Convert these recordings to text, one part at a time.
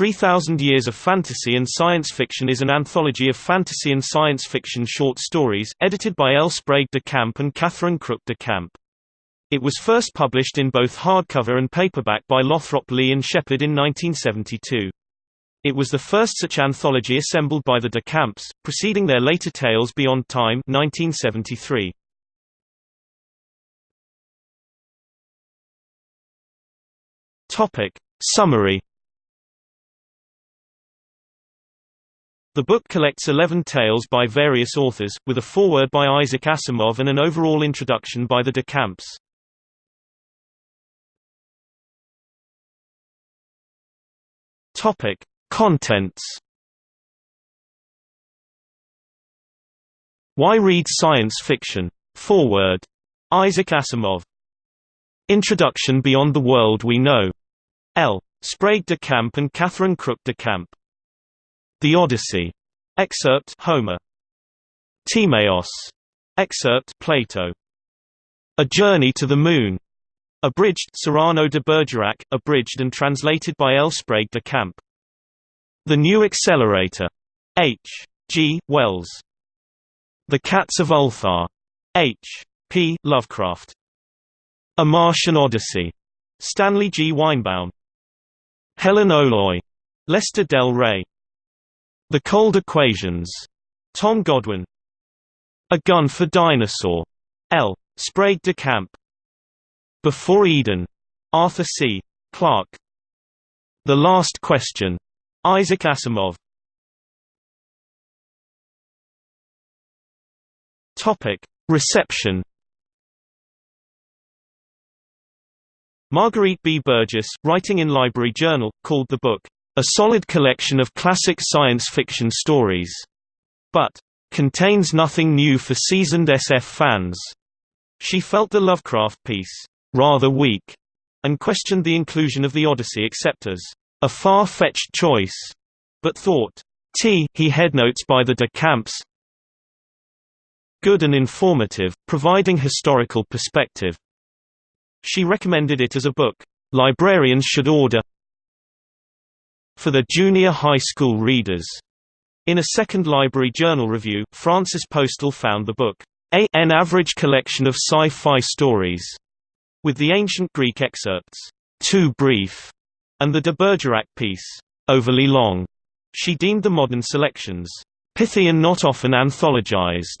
3000 Years of Fantasy and Science Fiction is an anthology of fantasy and science fiction short stories, edited by L. Sprague de Camp and Catherine Crook de Camp. It was first published in both hardcover and paperback by Lothrop Lee and Shepard in 1972. It was the first such anthology assembled by the de Camps, preceding their later Tales Beyond Time 1973. Topic. Summary The book collects 11 tales by various authors, with a foreword by Isaac Asimov and an overall introduction by the de Camps. Topic: Contents. Why read science fiction? Foreword. Isaac Asimov. Introduction Beyond the World We Know. L. Sprague de Camp and Catherine Crook de Camp. The Odyssey. Excerpt Homer. Timaeus. Excerpt Plato. A Journey to the Moon. Abridged Cyrano de Bergerac, abridged and translated by L. Sprague de Camp. The New Accelerator. H. G. Wells. The Cats of Ulthar. H. P. Lovecraft. A Martian Odyssey. Stanley G. Weinbaum. Helen O'Loy. Lester Del Rey. The Cold Equations. Tom Godwin. A Gun for Dinosaur. L. Sprague de Camp. Before Eden. Arthur C. Clarke. The Last Question. Isaac Asimov. Topic: Reception. Marguerite B. Burgess, writing in Library Journal, called the book a solid collection of classic science fiction stories, but contains nothing new for seasoned SF fans. She felt the Lovecraft piece rather weak and questioned the inclusion of the Odyssey except as a far-fetched choice, but thought, T he headnotes by the de Camps good and informative, providing historical perspective. She recommended it as a book librarians should order for the junior high school readers. In a second Library Journal review, Francis Postal found the book an average collection of sci-fi stories, with the ancient Greek excerpts too brief, and the de Bergerac piece overly long. She deemed the modern selections pithy and not often anthologized,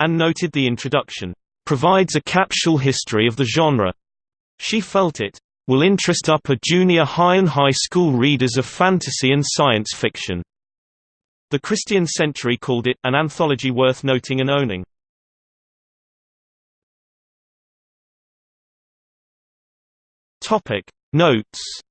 and noted the introduction provides a capsule history of the genre. She felt it will interest upper junior high and high school readers of fantasy and science fiction. The Christian Century called it, an anthology worth noting and owning. Notes